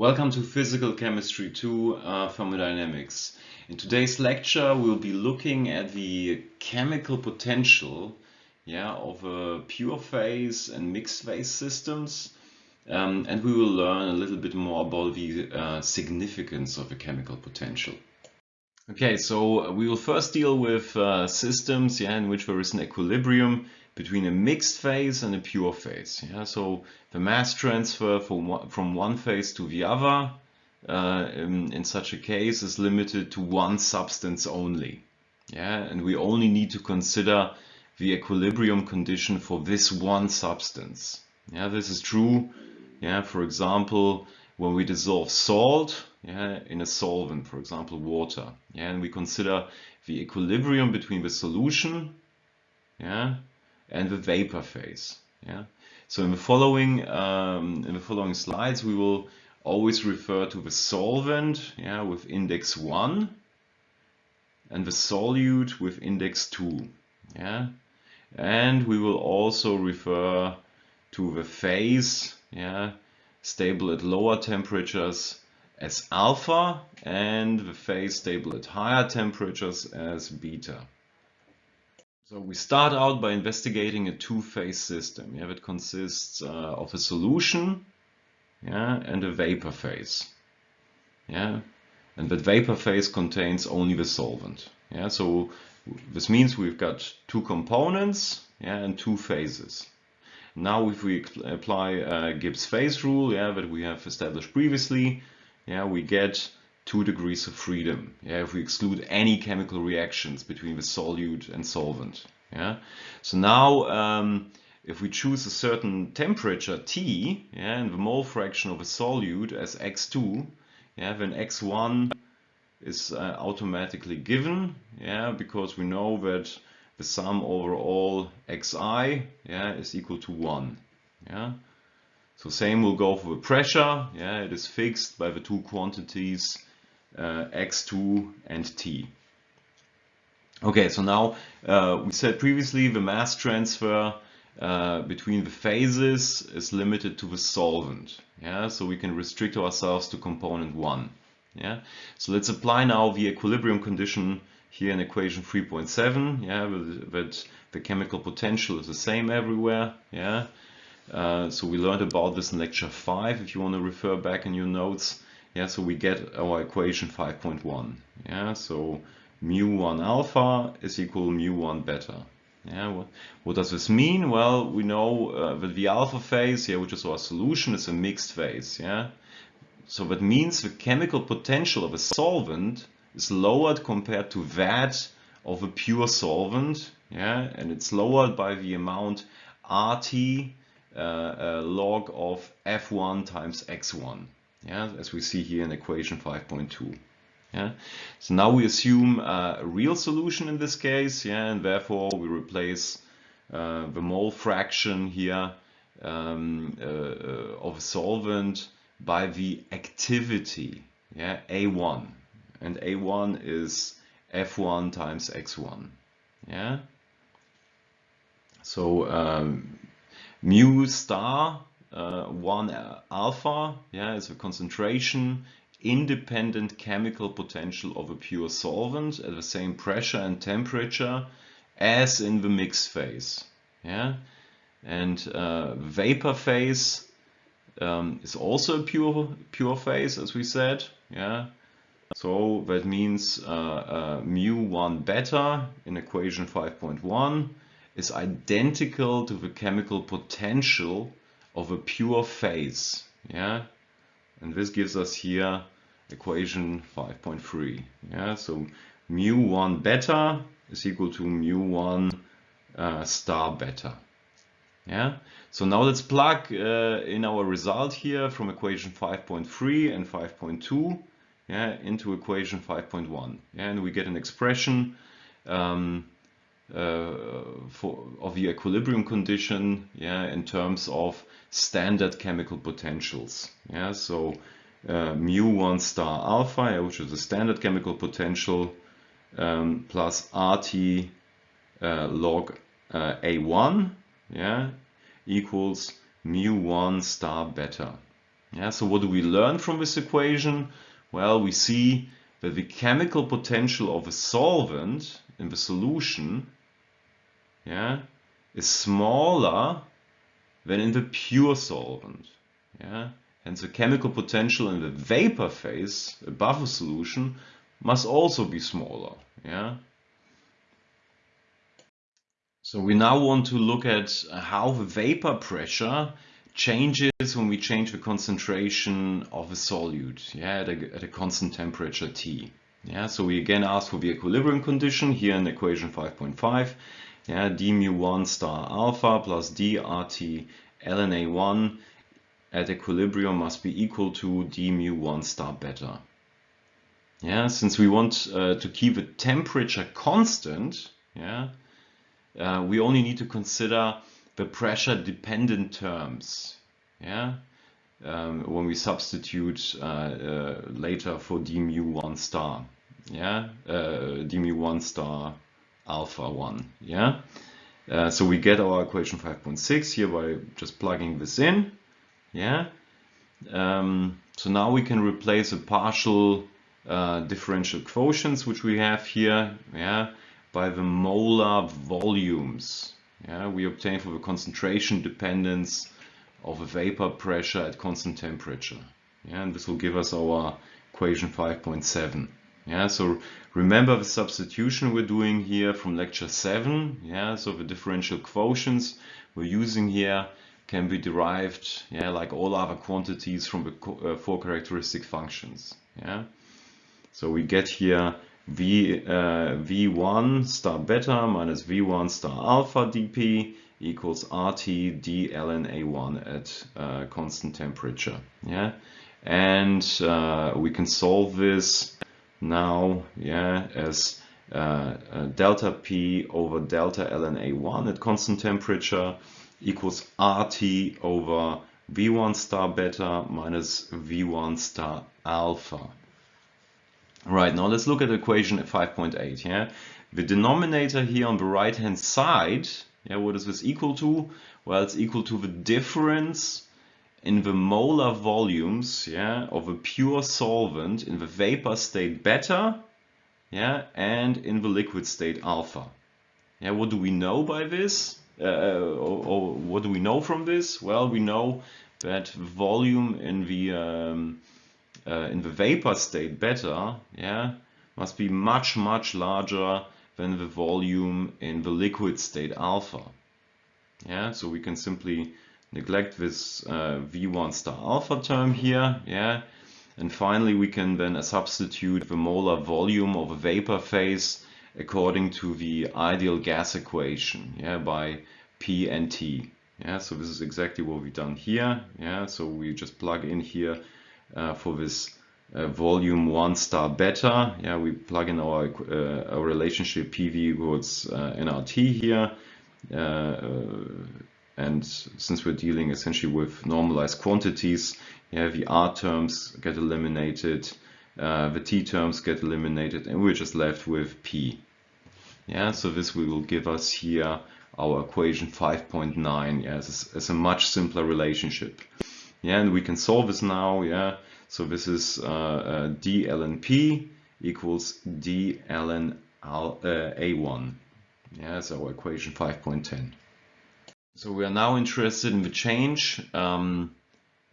Welcome to Physical Chemistry 2 uh, Thermodynamics. In today's lecture we'll be looking at the chemical potential yeah, of a pure phase and mixed phase systems um, and we will learn a little bit more about the uh, significance of a chemical potential. Okay, so we will first deal with uh, systems yeah, in which there is an equilibrium between a mixed phase and a pure phase. Yeah? So the mass transfer from one, from one phase to the other uh, in, in, such a case is limited to one substance only. Yeah? And we only need to consider the equilibrium condition for this one substance. Yeah, this is true, yeah, for example, when we dissolve salt yeah, in a solvent, for example, water. Yeah, and we consider the equilibrium between the solution yeah, and the vapor phase. Yeah. So in the following um, in the following slides, we will always refer to the solvent yeah, with index 1 and the solute with index 2. Yeah. And we will also refer to the phase yeah, stable at lower temperatures as alpha and the phase stable at higher temperatures as beta. So we start out by investigating a two-phase system yeah, that consists uh, of a solution yeah, and a vapor phase. Yeah, and that vapor phase contains only the solvent. Yeah, so this means we've got two components yeah, and two phases. Now if we apply uh, Gibbs phase rule yeah, that we have established previously, yeah, we get two degrees of freedom yeah, if we exclude any chemical reactions between the solute and solvent. Yeah? So now um, if we choose a certain temperature T yeah, and the mole fraction of a solute as x2, yeah, then x1 is uh, automatically given yeah, because we know that the sum over all xi yeah, is equal to 1. Yeah? So same will go for the pressure. Yeah, it is fixed by the two quantities uh, x2 and t. Okay, so now uh, we said previously the mass transfer uh, between the phases is limited to the solvent. Yeah, so we can restrict ourselves to component one. Yeah, so let's apply now the equilibrium condition here in equation 3.7. Yeah, that the chemical potential is the same everywhere. Yeah, uh, so we learned about this in lecture 5 if you want to refer back in your notes. Yeah, so we get our equation 5.1. Yeah, so mu1 alpha is equal mu1 beta. Yeah, what, what, does this mean? Well, we know uh, that the alpha phase, yeah, which is our solution, is a mixed phase. Yeah, so that means the chemical potential of a solvent is lowered compared to that of a pure solvent. Yeah, and it's lowered by the amount RT uh, uh, log of F1 times X1 yeah, as we see here in equation 5.2. Yeah. So now we assume a real solution in this case, yeah, and therefore we replace uh, the mole fraction here um, uh, of solvent by the activity, yeah, A1, and A1 is F1 times X1, yeah. So um, mu star uh, 1 alpha yeah, is the concentration independent chemical potential of a pure solvent at the same pressure and temperature as in the mixed phase. Yeah? And uh, vapor phase um, is also a pure, pure phase, as we said. Yeah? So that means uh, uh, mu1 beta in equation 5.1 is identical to the chemical potential of a pure phase. Yeah, and this gives us here equation 5.3. Yeah, so mu1 beta is equal to mu1 uh, star beta. Yeah, so now let's plug uh, in our result here from equation 5.3 and 5.2 yeah, into equation 5.1. Yeah, and we get an expression um, uh, for, of the equilibrium condition yeah, in terms of standard chemical potentials. Yeah, so uh, mu1 star alpha, which is the standard chemical potential, um, plus RT uh, log uh, A1 yeah, equals mu1 star beta. Yeah, so what do we learn from this equation? Well, we see that the chemical potential of a solvent in the solution yeah, is smaller than in the pure solvent. Yeah? Hence the chemical potential in the vapor phase above a solution must also be smaller. Yeah? So we now want to look at how the vapor pressure changes when we change the concentration of a solute yeah, at, a, at a constant temperature T. Yeah, so we again ask for the equilibrium condition here in equation 5.5. Yeah, d mu 1 star alpha plus d RT ln A1 at equilibrium must be equal to d mu 1 star beta. Yeah, since we want uh, to keep the temperature constant, yeah, uh, we only need to consider the pressure dependent terms. Yeah, um, when we substitute uh, uh, later for d mu 1 star. Yeah, uh, d mu 1 star alpha 1. Yeah, uh, so we get our equation 5.6 here by just plugging this in. Yeah, um, so now we can replace the partial uh, differential quotients which we have here. Yeah, by the molar volumes. Yeah, we obtain for the concentration dependence of a vapor pressure at constant temperature. Yeah, and this will give us our equation 5.7. Yeah, so remember the substitution we're doing here from lecture 7. Yeah, so the differential quotients we're using here can be derived, yeah, like all other quantities from the uh, four characteristic functions. Yeah, so we get here v uh, v1 star beta minus v1 star alpha dp equals RT d ln A1 at uh, constant temperature. Yeah, and uh, we can solve this now, yeah, as uh, uh delta P over delta ln A1 at constant temperature equals RT over V1 star beta minus V1 star alpha. Right, now let's look at the equation 5.8. Yeah, The denominator here on the right hand side yeah, what is this equal to? Well, it's equal to the difference in the molar volumes yeah, of a pure solvent in the vapor state beta yeah, and in the liquid state alpha. Yeah, what do we know by this? Uh, or, or, what do we know from this? Well, we know that volume in the um, uh, in the vapor state beta yeah, must be much much larger than the volume in the liquid state alpha. Yeah, so we can simply neglect this uh, V1 star alpha term here. Yeah, and finally we can then substitute the molar volume of a vapor phase according to the ideal gas equation. Yeah, by P and T. Yeah, so this is exactly what we've done here. Yeah, so we just plug in here uh, for this uh, volume 1 star beta. Yeah, we plug in our, uh, our relationship PV equals uh, nRT here. And since we're dealing essentially with normalized quantities, yeah, the R terms get eliminated, uh, the T terms get eliminated, and we're just left with P. Yeah, so this will give us here our equation 5.9 yeah, as, as a much simpler relationship. Yeah, and we can solve this now, yeah, so this is uh, uh, d ln p equals d ln uh, a1. Yeah, so our equation 5.10. So we are now interested in the change um,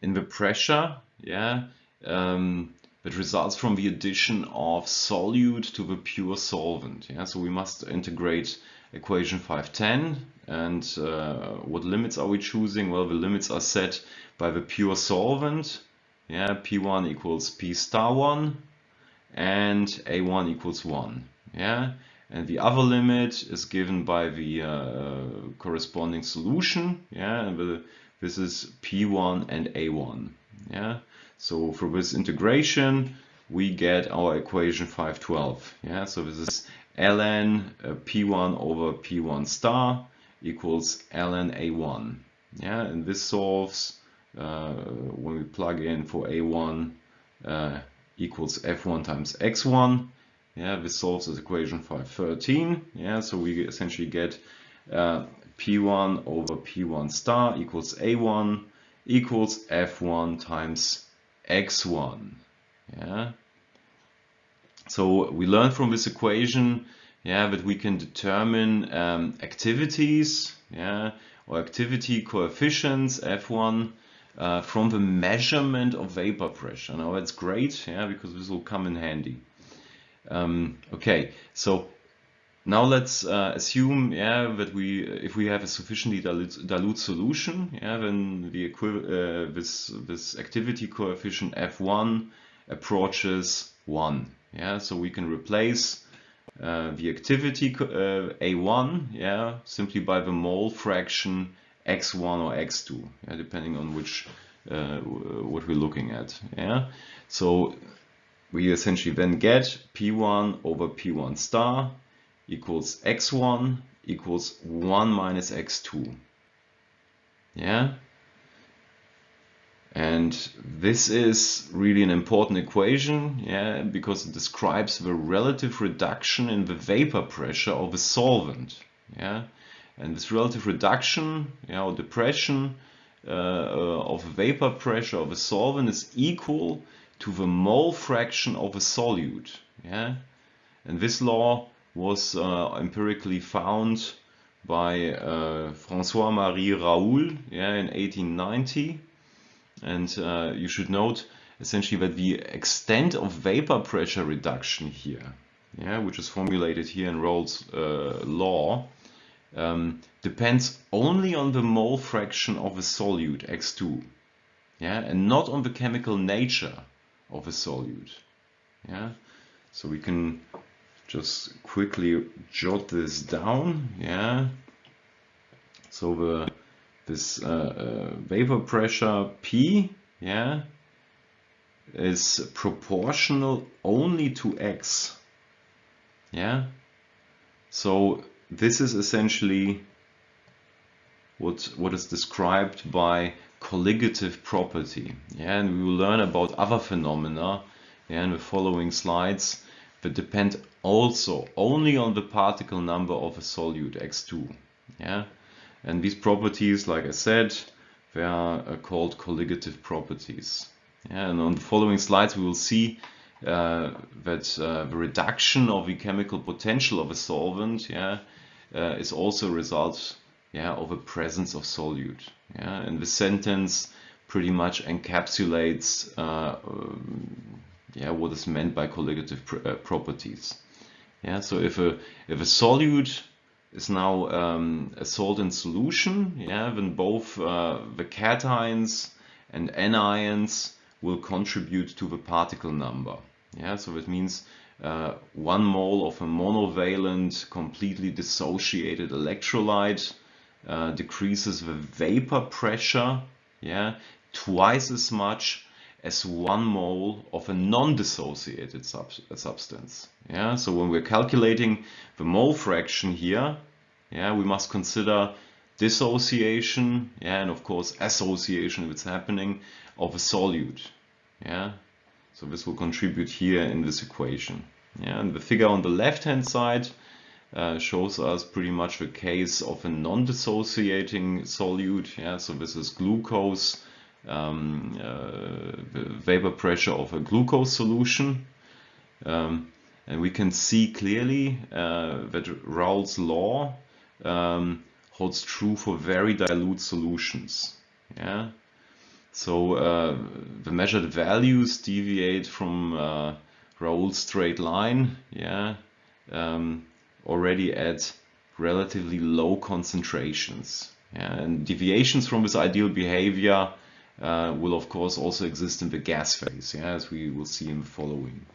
in the pressure, yeah, um, that results from the addition of solute to the pure solvent. Yeah, so we must integrate equation 510 and uh, what limits are we choosing? Well, the limits are set by the pure solvent yeah, P1 equals P star 1 and A1 equals 1. Yeah, and the other limit is given by the uh, corresponding solution. Yeah, and the, this is P1 and A1. Yeah, so for this integration, we get our equation 512. Yeah, so this is ln uh, P1 over P1 star equals ln A1. Yeah, and this solves uh, when we plug in for a1 uh, equals f1 times x1 yeah this solves this equation 513 yeah so we essentially get uh, p1 over p1 star equals a1 equals F1 times X1. Yeah. So we learn from this equation yeah, that we can determine um, activities yeah, or activity coefficients F1 uh, from the measurement of vapor pressure. Now that's great yeah, because this will come in handy. Um, okay, so now let's uh, assume yeah, that we, if we have a sufficiently dilute, dilute solution, yeah, then the uh, this, this activity coefficient F1 approaches 1. Yeah, so we can replace uh, the activity uh, A1 yeah, simply by the mole fraction x1 or x2, yeah, depending on which uh, what we're looking at. Yeah, so we essentially then get P1 over P1 star equals x1 equals 1 minus x2. Yeah, and this is really an important equation, yeah, because it describes the relative reduction in the vapor pressure of a solvent, yeah. And this relative reduction, yeah, or depression uh, of vapor pressure of a solvent is equal to the mole fraction of a solute, yeah. And this law was uh, empirically found by uh, François-Marie Raoult, yeah, in 1890 and uh, you should note essentially that the extent of vapor pressure reduction here, yeah, which is formulated here in Raoult's uh, law, um, depends only on the mole fraction of a solute, X2, yeah, and not on the chemical nature of a solute. Yeah, so we can just quickly jot this down. Yeah, so the this uh, uh, vapor pressure P, yeah, is proportional only to X. Yeah, so this is essentially what what is described by colligative property. Yeah, and we will learn about other phenomena yeah, in the following slides that depend also only on the particle number of a solute X2. Yeah, and these properties, like I said, they are uh, called colligative properties. Yeah, and on the following slides, we will see uh, that uh, the reduction of the chemical potential of a solvent yeah, uh, is also a result yeah, of a presence of solute. Yeah? And the sentence pretty much encapsulates uh, um, yeah, what is meant by colligative pr uh, properties. Yeah, so if a, if a solute is now um, a salt in solution, yeah, then both uh, the cations and anions will contribute to the particle number. Yeah, so that means uh, one mole of a monovalent, completely dissociated electrolyte uh, decreases the vapor pressure, yeah, twice as much as one mole of a non-dissociated sub substance. Yeah, so when we're calculating the mole fraction here, yeah, we must consider dissociation, yeah, and of course association it's happening of a solute. Yeah, so this will contribute here in this equation. Yeah, and the figure on the left-hand side uh, shows us pretty much the case of a non-dissociating solute. Yeah, so this is glucose, um, uh, vapor pressure of a glucose solution. Um, and we can see clearly uh, that Raoult's law um, holds true for very dilute solutions. Yeah. So uh, the measured values deviate from uh, Raoult's straight line. Yeah. Um, already at relatively low concentrations. And deviations from this ideal behavior uh, will of course also exist in the gas phase, yeah, as we will see in the following.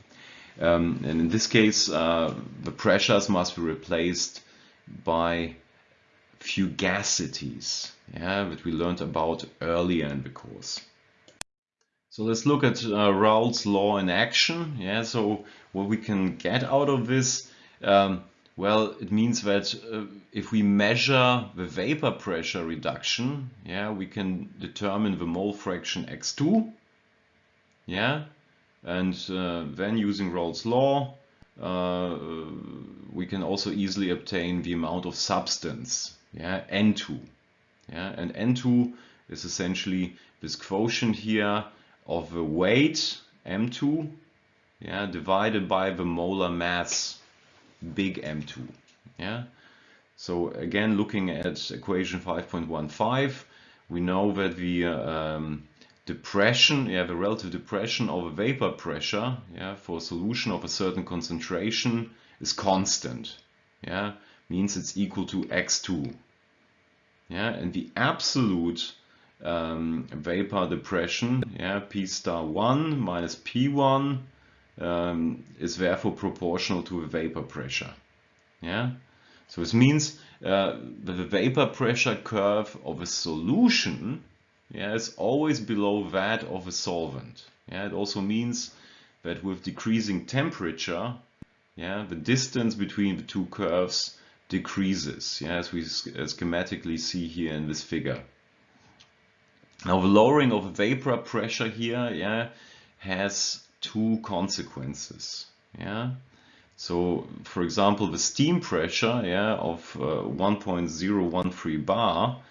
Um, and in this case, uh, the pressures must be replaced by fugacities, yeah, that we learned about earlier in the course. So let's look at uh, Raoult's law in action. Yeah, so what we can get out of this, um, well, it means that uh, if we measure the vapor pressure reduction, yeah, we can determine the mole fraction x2, yeah, and uh, then using Raoult's law, uh, we can also easily obtain the amount of substance, yeah, N2, yeah, and N2 is essentially this quotient here of the weight m2 yeah, divided by the molar mass big M2. Yeah. So again, looking at equation 5.15, we know that the um, depression, yeah, the relative depression of a vapor pressure, yeah, for a solution of a certain concentration is constant. Yeah, means it's equal to x2. Yeah, and the absolute um, vapor depression, yeah, p star 1 minus p1 um, is therefore proportional to the vapor pressure. Yeah. So this means uh, that the vapor pressure curve of a solution yeah, is always below that of a solvent. Yeah, it also means that with decreasing temperature, yeah, the distance between the two curves decreases, yeah, as we schematically see here in this figure. Now the lowering of vapor pressure here yeah, has two consequences. Yeah. So, for example, the steam pressure yeah, of uh, 1.013 bar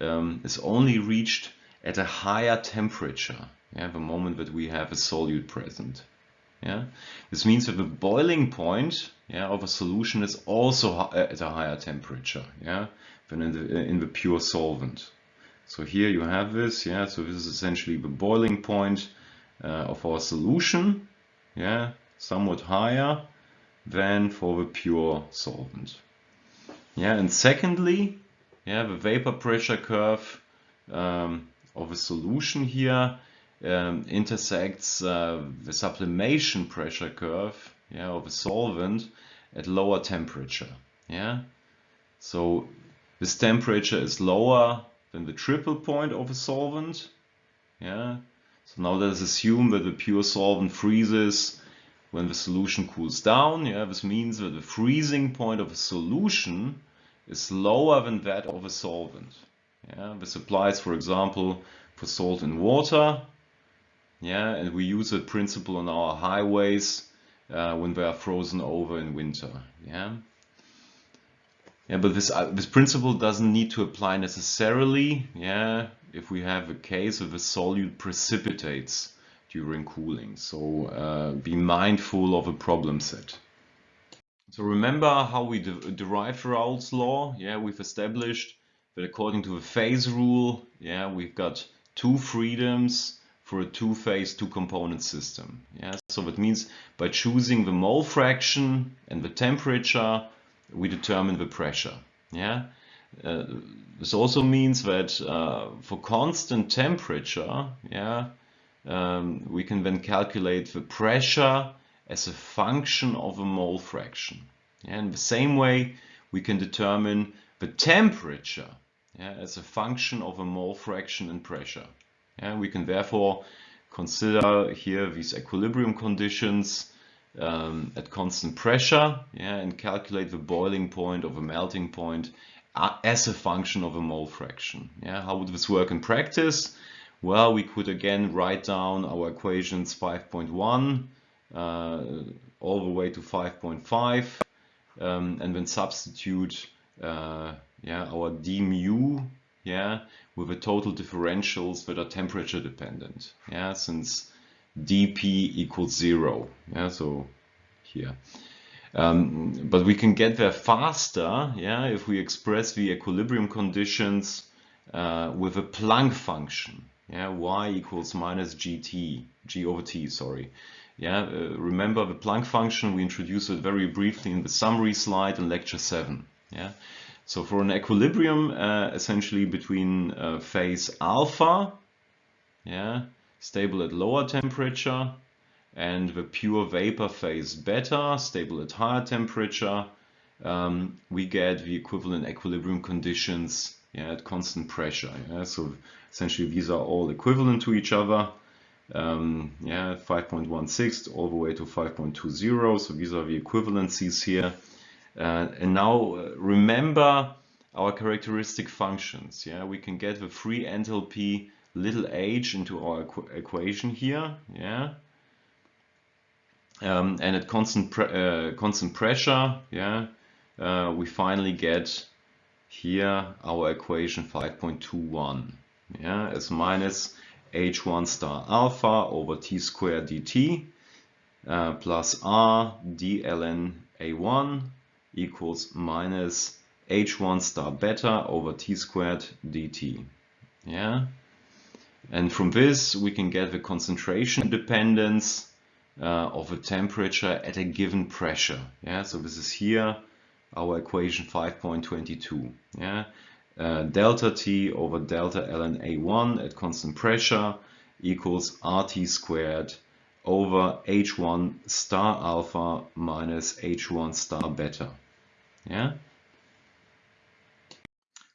um, is only reached at a higher temperature, yeah, the moment that we have a solute present. Yeah, this means that the boiling point yeah, of a solution is also at a higher temperature yeah, than in the, in the pure solvent. So here you have this, yeah, so this is essentially the boiling point uh, of our solution, yeah, somewhat higher than for the pure solvent. Yeah, and secondly, yeah, the vapor pressure curve um, of a solution here um, intersects uh, the sublimation pressure curve yeah, of a solvent at lower temperature. Yeah, so this temperature is lower than the triple point of a solvent. Yeah, so now let us assume that the pure solvent freezes when the solution cools down. Yeah, this means that the freezing point of a solution is lower than that of a solvent. Yeah, this applies, for example, for salt in water. Yeah, and we use that principle on our highways uh, when they are frozen over in winter. Yeah. Yeah, but this uh, this principle doesn't need to apply necessarily. Yeah, if we have a case of a solute precipitates during cooling. So uh, be mindful of a problem set. So remember how we de derived Raoult's law? Yeah, we've established that according to the phase rule, yeah, we've got two freedoms for a two-phase, two-component system. Yeah, so that means by choosing the mole fraction and the temperature, we determine the pressure. Yeah, uh, this also means that uh, for constant temperature, yeah, um, we can then calculate the pressure as a function of a mole fraction. Yeah, in the same way, we can determine the temperature yeah, as a function of a mole fraction and pressure. Yeah, we can therefore consider here these equilibrium conditions um, at constant pressure yeah, and calculate the boiling point of a melting point as a function of a mole fraction. Yeah, how would this work in practice? Well, we could again write down our equations 5.1 uh, all the way to 5.5 um, and then substitute uh, yeah, our d mu yeah, with the total differentials that are temperature dependent. Yeah, since dp equals zero. Yeah, so here. Um, but we can get there faster yeah, if we express the equilibrium conditions uh, with a Planck function. Yeah, y equals minus gt, g over t, sorry. Yeah, uh, remember the Planck function, we introduced it very briefly in the summary slide in lecture 7. Yeah, so for an equilibrium uh, essentially between uh, phase alpha, yeah, stable at lower temperature, and the pure vapor phase beta, stable at higher temperature, um, we get the equivalent equilibrium conditions yeah, at constant pressure. Yeah? So essentially these are all equivalent to each other. Um, yeah, 5.16 all the way to 5.20. So these are the equivalencies here. Uh, and now uh, remember our characteristic functions. Yeah, we can get the free enthalpy little h into our equ equation here. Yeah, um, and at constant pre uh, constant pressure, yeah, uh, we finally get here our equation 5.21. yeah, as minus h1 star alpha over t squared dt uh, plus r d ln a1 equals minus h1 star beta over t squared dt. Yeah, and from this we can get the concentration dependence uh, of a temperature at a given pressure. Yeah, so this is here our equation 5.22. Yeah, uh, delta T over delta ln A1 at constant pressure equals RT squared over H1 star alpha minus H1 star beta. Yeah.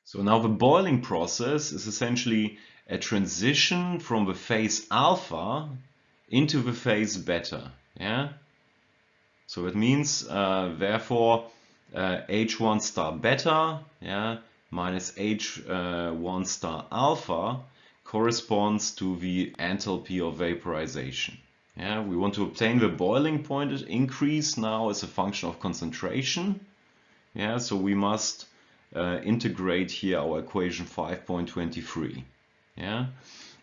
So now the boiling process is essentially a transition from the phase alpha into the phase beta. Yeah. So it means uh, therefore uh, H1 star beta yeah, minus H1 uh, star alpha corresponds to the enthalpy of vaporization. Yeah, we want to obtain the boiling point increase now as a function of concentration. Yeah, so we must uh, integrate here our equation 5.23. Yeah,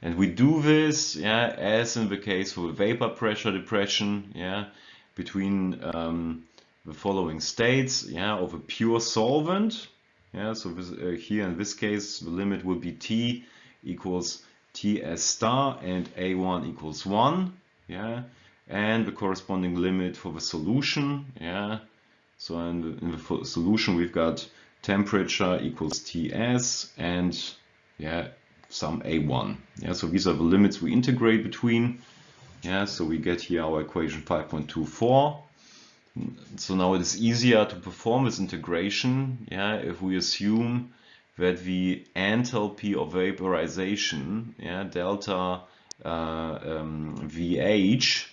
and we do this, yeah, as in the case for vapor pressure depression, yeah, between um, the following states, yeah, of a pure solvent. Yeah, so this, uh, here in this case, the limit will be T equals Ts star and A1 equals 1. Yeah, and the corresponding limit for the solution. Yeah, so in the, in the solution we've got temperature equals Ts and yeah, some A1. Yeah, so these are the limits we integrate between. Yeah, so we get here our equation 5.24. So now it is easier to perform this integration yeah, if we assume that the enthalpy of vaporization, yeah, delta uh, um, VH,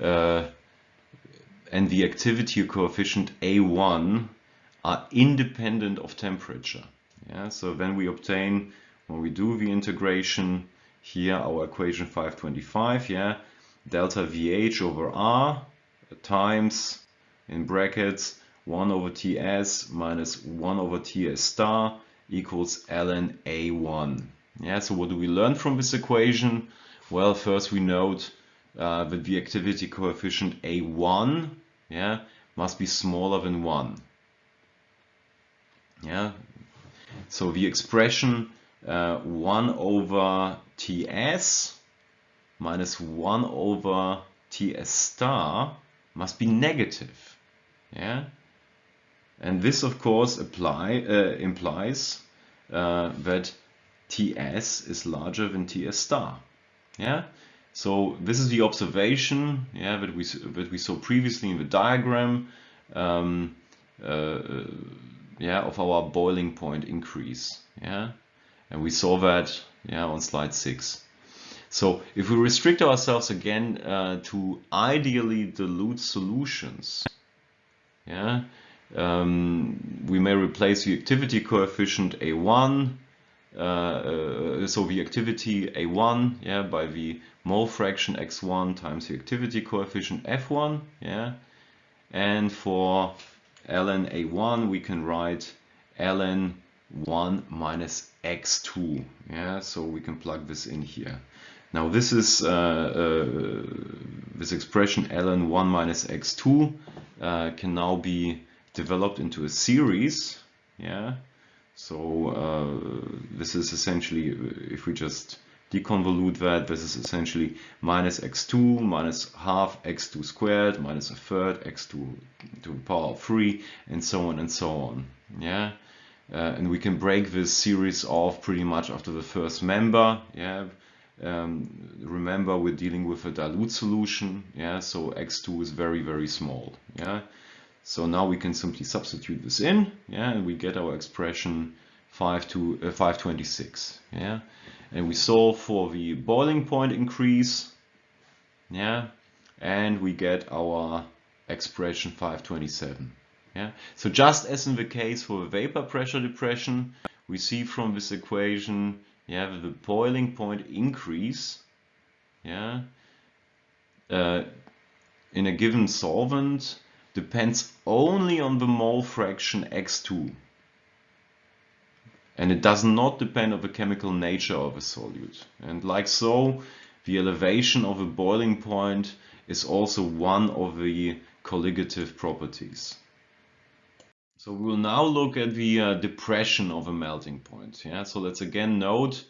uh, and the activity coefficient A1 are independent of temperature. Yeah, so then we obtain, when we do the integration, here our equation 525, yeah, delta VH over R times in brackets 1 over ts minus 1 over ts star equals ln a1. Yeah, so what do we learn from this equation? Well, first we note uh, that the activity coefficient a1 yeah, must be smaller than 1. Yeah, so the expression uh, 1 over ts minus 1 over ts star must be negative. Yeah, and this of course apply uh, implies uh, that Ts is larger than Ts star. Yeah, so this is the observation yeah that we that we saw previously in the diagram. Um, uh, yeah, of our boiling point increase. Yeah, and we saw that yeah on slide six. So if we restrict ourselves again uh, to ideally dilute solutions, yeah, um, we may replace the activity coefficient A1, uh, uh, so the activity A1, yeah, by the mole fraction X1 times the activity coefficient F1, yeah, and for ln A1 we can write ln 1 minus x2 yeah so we can plug this in here now this is uh, uh, this expression ln 1 minus x2 uh, can now be developed into a series. Yeah. So uh, this is essentially, if we just deconvolute that, this is essentially minus x2 minus half x2 squared minus a third x2 to the power of 3 and so on and so on. Yeah. Uh, and we can break this series off pretty much after the first member. Yeah. Um, remember we're dealing with a dilute solution, yeah, so x2 is very, very small, yeah. So now we can simply substitute this in, yeah, and we get our expression 5 to uh, 526, yeah. And we solve for the boiling point increase, yeah, and we get our expression 527, yeah. So just as in the case for vapor pressure depression, we see from this equation have the boiling point increase yeah uh, in a given solvent depends only on the mole fraction x2 and it does not depend on the chemical nature of a solute. And like so, the elevation of a boiling point is also one of the colligative properties. So we will now look at the uh, depression of a melting point. Yeah, so let's again note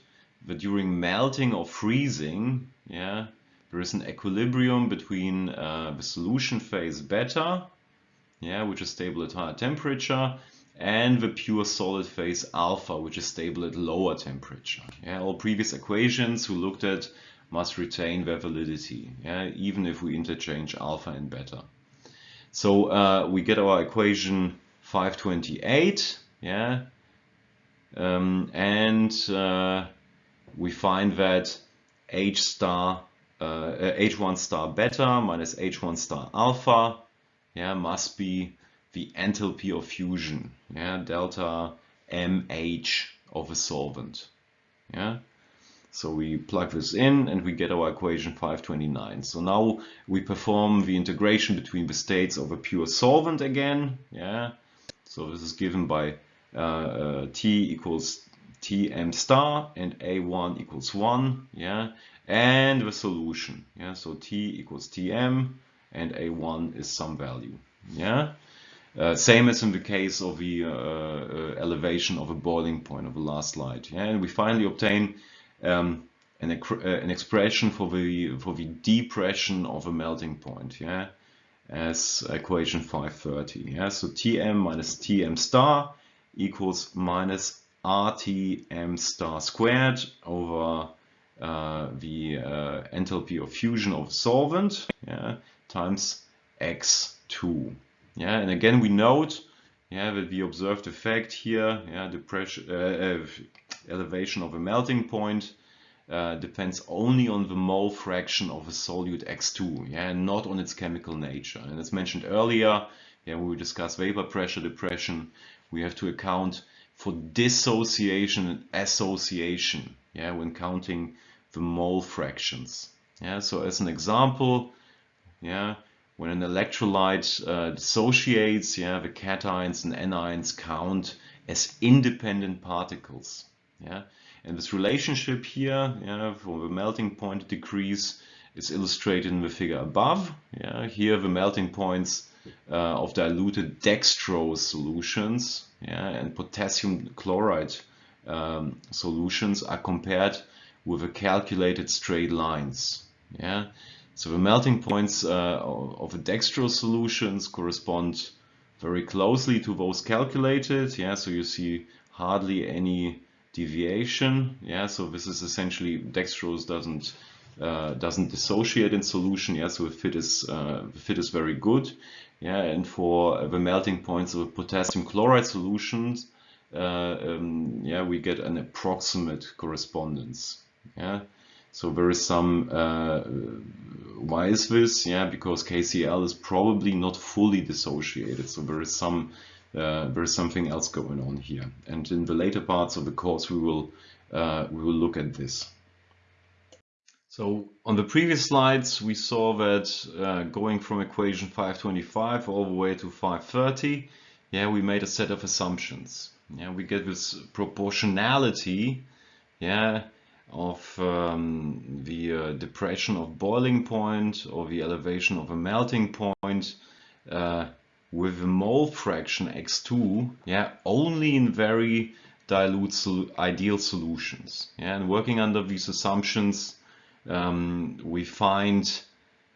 that during melting or freezing, yeah, there is an equilibrium between uh, the solution phase beta, yeah, which is stable at higher temperature, and the pure solid phase alpha, which is stable at lower temperature. Yeah, all previous equations we looked at must retain their validity, yeah, even if we interchange alpha and beta. So uh, we get our equation 528, yeah, um, and uh, we find that H star H1 uh, star beta minus H1 star alpha yeah, must be the enthalpy of fusion, yeah, delta MH of a solvent. Yeah. So we plug this in and we get our equation 529. So now we perform the integration between the states of a pure solvent again. Yeah. So this is given by uh, uh, T equals Tm star and A1 equals 1. Yeah and the solution. Yeah, so T equals Tm and A1 is some value. Yeah, uh, same as in the case of the uh, uh, elevation of a boiling point of the last slide. Yeah, and we finally obtain um, an, uh, an expression for the for the depression of a melting point. Yeah, as equation 530. Yeah, so Tm minus Tm star equals minus RTm star squared over uh, the uh, enthalpy of fusion of solvent yeah, times x2. Yeah, and again we note yeah, that the observed effect here, yeah, the pressure, uh, uh, elevation of a melting point uh, depends only on the mole fraction of a solute X2, yeah, and not on its chemical nature. And as mentioned earlier, yeah, when we discuss vapor pressure depression, we have to account for dissociation and association, yeah, when counting the mole fractions. Yeah, so as an example, yeah, when an electrolyte uh, dissociates, yeah, the cations and anions count as independent particles. Yeah, and this relationship here, yeah, for the melting point decrease is illustrated in the figure above. Yeah, here the melting points uh, of diluted dextrose solutions, yeah, and potassium chloride um, solutions are compared with the calculated straight lines. Yeah, so the melting points uh, of the dextrose solutions correspond very closely to those calculated. Yeah, so you see hardly any deviation. Yeah, so this is essentially dextrose doesn't uh, doesn't dissociate in solution. Yeah, so the fit is uh, the fit is very good. Yeah, and for the melting points of potassium chloride solutions, uh, um, yeah, we get an approximate correspondence. Yeah, so there is some uh, why is this? Yeah, because KCl is probably not fully dissociated. So there is some uh, there is something else going on here. And in the later parts of the course, we will uh, we will look at this. So on the previous slides, we saw that uh, going from equation 525 all the way to 530, yeah, we made a set of assumptions. Yeah, we get this proportionality, yeah, of um, the uh, depression of boiling point or the elevation of a melting point uh, with a mole fraction x2 yeah only in very dilute sol ideal solutions yeah and working under these assumptions um, we find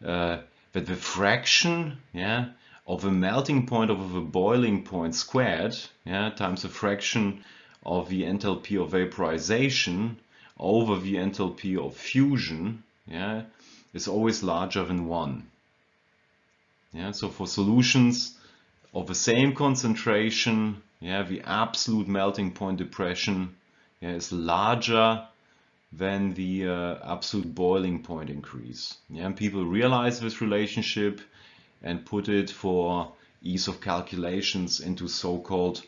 uh, that the fraction yeah of a melting point over the boiling point squared yeah times the fraction of the enthalpy of vaporization over the enthalpy of fusion yeah, is always larger than 1. Yeah, so for solutions of the same concentration, yeah, the absolute melting point depression yeah, is larger than the uh, absolute boiling point increase. Yeah, and people realize this relationship and put it for ease of calculations into so-called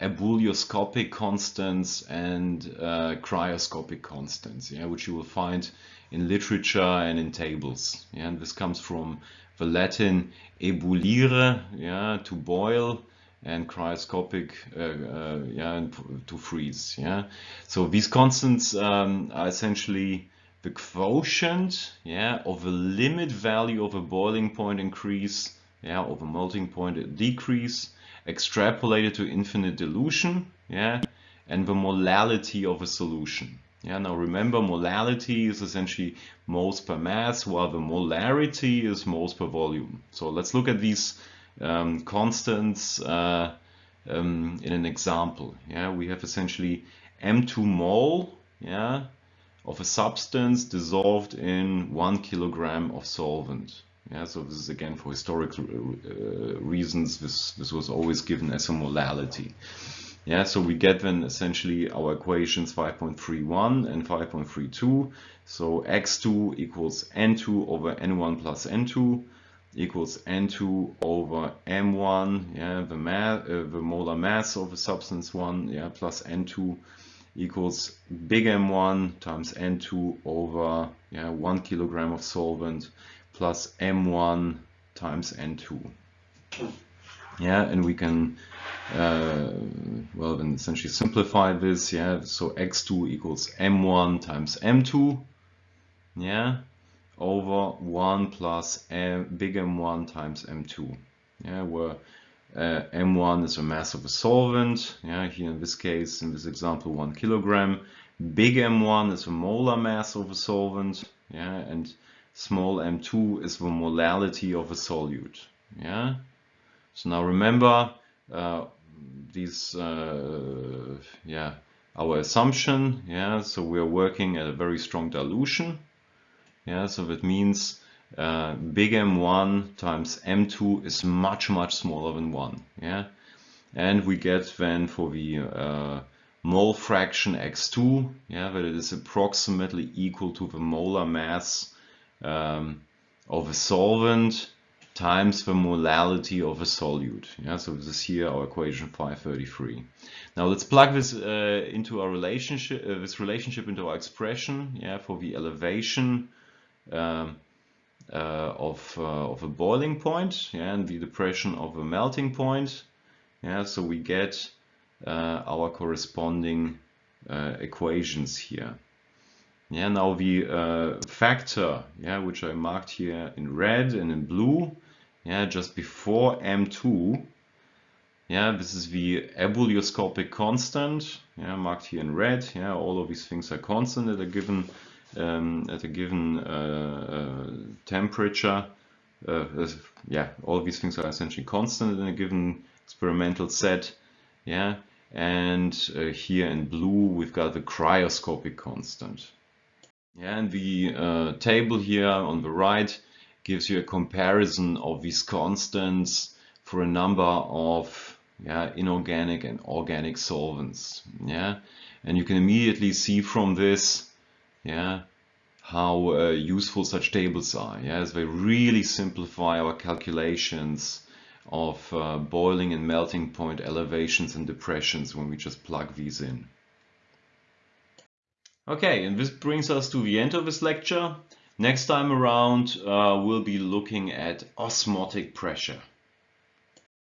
ebullioscopic constants and uh, cryoscopic constants, yeah, which you will find in literature and in tables. Yeah, and this comes from the Latin ebullire, yeah, to boil, and cryoscopic uh, uh, yeah, to freeze. Yeah, so these constants um, are essentially the quotient yeah, of the limit value of a boiling point increase, yeah, of a melting point decrease, extrapolated to infinite dilution, yeah, and the molality of a solution. Yeah, now remember molality is essentially moles per mass, while the molarity is moles per volume. So let's look at these um, constants uh, um, in an example. Yeah, we have essentially M2 mole, yeah, of a substance dissolved in one kilogram of solvent. Yeah, so this is again for historical uh, reasons. This this was always given as a molality. Yeah, so we get then essentially our equations 5.31 and 5.32. So x2 equals n2 over n1 plus n2 equals n2 over m1, yeah, the, mass, uh, the molar mass of a substance 1, yeah, plus n2 equals big M1 times N2 over yeah, 1 kilogram of solvent plus M1 times N2. Yeah, and we can, uh, well, then essentially simplify this. Yeah, so X2 equals M1 times M2. Yeah, over 1 plus M, big M1 times M2. Yeah, where uh, M1 is a mass of a solvent. Yeah, here in this case, in this example, one kilogram. Big M1 is a molar mass of a solvent. Yeah, and small m2 is the molality of a solute. Yeah. So now remember uh, these, uh, yeah, our assumption. Yeah. So we are working at a very strong dilution. Yeah. So that means uh, big M1 times M2 is much, much smaller than 1. Yeah, And we get then for the uh, mole fraction X2, yeah, that it is approximately equal to the molar mass um, of a solvent times the molality of a solute. Yeah, so this is here our equation 533. Now let's plug this uh, into our relationship, uh, this relationship into our expression. Yeah, for the elevation um, uh, of uh, of a boiling point, yeah, and the depression of a melting point. Yeah, so we get uh, our corresponding uh, equations here. Yeah, now the uh, factor, yeah, which I marked here in red and in blue, yeah, just before M2, yeah, this is the ebullioscopic constant, yeah, marked here in red, yeah, all of these things are constant at a given, um, at a given uh, uh, temperature, uh, yeah, all these things are essentially constant in a given experimental set, yeah, and uh, here in blue we've got the cryoscopic constant. Yeah, and the uh, table here on the right gives you a comparison of these constants for a number of yeah, inorganic and organic solvents. Yeah, and you can immediately see from this, yeah, how uh, useful such tables are. Yeah, as they really simplify our calculations of uh, boiling and melting point elevations and depressions when we just plug these in. Okay, and this brings us to the end of this lecture. Next time around, uh, we'll be looking at osmotic pressure.